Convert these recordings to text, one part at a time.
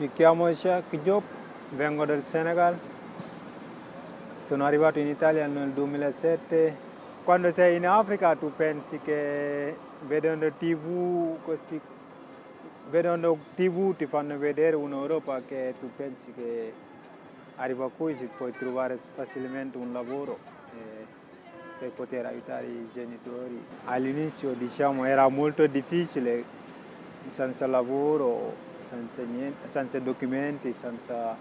Mi chiamo Jacques Diop, vengo dal Senegal, sono arrivato in Italia nel 2007. Quando sei in Africa tu pensi che vedendo TV, questi, vedendo TV ti fanno vedere un'Europa che tu pensi che arriva qui si puoi trovare facilmente un lavoro eh, per poter aiutare i genitori. All'inizio diciamo era molto difficile senza lavoro senza, niente, senza documenti, senza...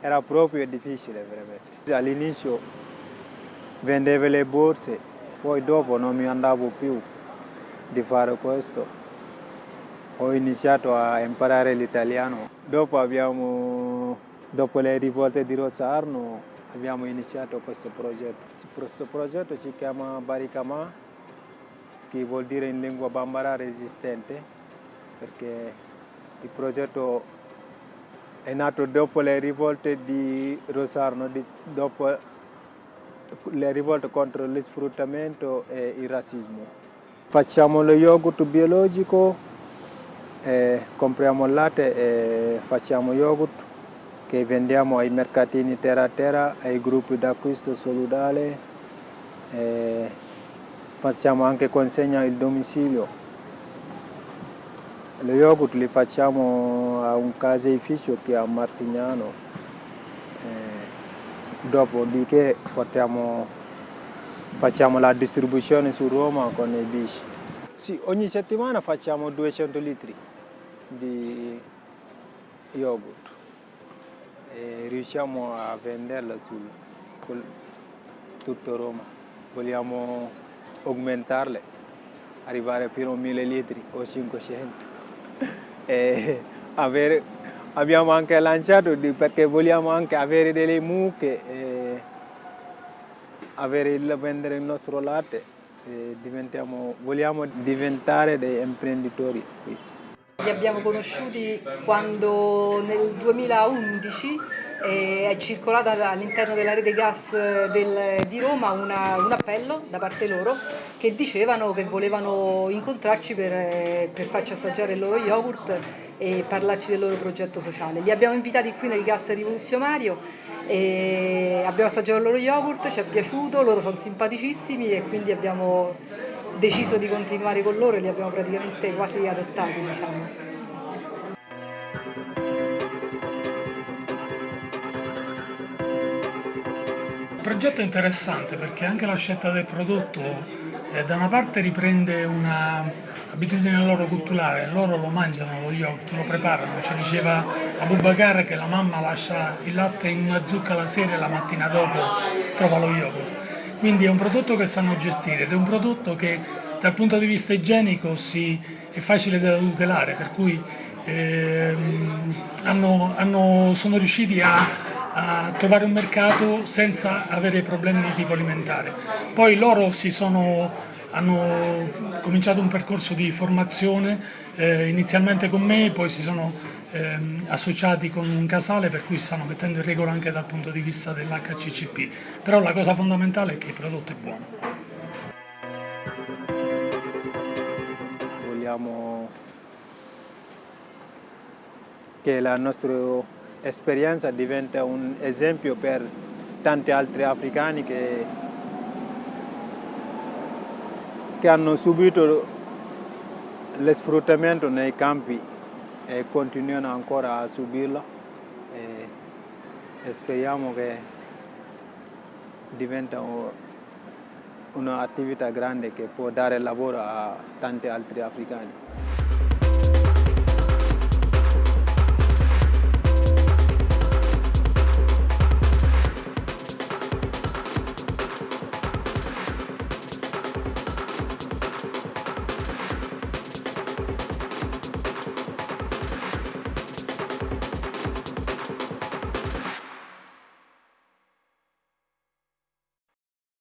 era proprio difficile veramente. All'inizio vendevo le borse, poi dopo non mi andavo più di fare questo. Ho iniziato a imparare l'italiano. Dopo, dopo le rivolte di Rosarno abbiamo iniziato questo progetto. Questo progetto si chiama Baricama, che vuol dire in lingua bambara resistente, perché il progetto è nato dopo le rivolte di Rosarno, dopo le rivolte contro lo sfruttamento e il razzismo. Facciamo lo yogurt biologico, compriamo il latte e facciamo yogurt che vendiamo ai mercatini terra a terra, ai gruppi d'acquisto solidale, facciamo anche consegna al domicilio. Lo yogurt li facciamo a un caseificio che è a Martignano, eh, dopodiché portiamo, facciamo la distribuzione su Roma con i bici. Sì, ogni settimana facciamo 200 litri di yogurt e riusciamo a venderlo su tutto Roma. Vogliamo aumentarle, arrivare fino a 1000 litri o 500 e avere, abbiamo anche lanciato perché vogliamo anche avere delle mucche e avere il, vendere il nostro latte vogliamo diventare dei imprenditori qui. Li abbiamo conosciuti quando nel 2011 è circolata all'interno della rete gas del, di Roma una, un appello da parte loro che dicevano che volevano incontrarci per, per farci assaggiare il loro yogurt e parlarci del loro progetto sociale. Li abbiamo invitati qui nel gas rivoluzionario e abbiamo assaggiato il loro yogurt, ci è piaciuto, loro sono simpaticissimi e quindi abbiamo deciso di continuare con loro e li abbiamo praticamente quasi adottati. Diciamo. Il progetto è interessante perché anche la scelta del prodotto eh, da una parte riprende un'abitudine loro culturale, loro lo mangiano lo yogurt, lo preparano, ci diceva Abubakar che la mamma lascia il latte in una zucca la sera e la mattina dopo trova lo yogurt. Quindi è un prodotto che sanno gestire ed è un prodotto che dal punto di vista igienico si, è facile da tutelare, per cui ehm, hanno, hanno, sono riusciti a a trovare un mercato senza avere problemi di tipo alimentare. Poi loro sono, hanno cominciato un percorso di formazione eh, inizialmente con me, poi si sono eh, associati con un casale per cui stanno mettendo in regola anche dal punto di vista dell'HCCP. Però la cosa fondamentale è che il prodotto è buono. Vogliamo che il nostro esperienza diventa un esempio per tanti altri africani che, che hanno subito lo sfruttamento nei campi e continuano ancora a subirlo e, speriamo che diventa un'attività grande che può dare lavoro a tanti altri africani.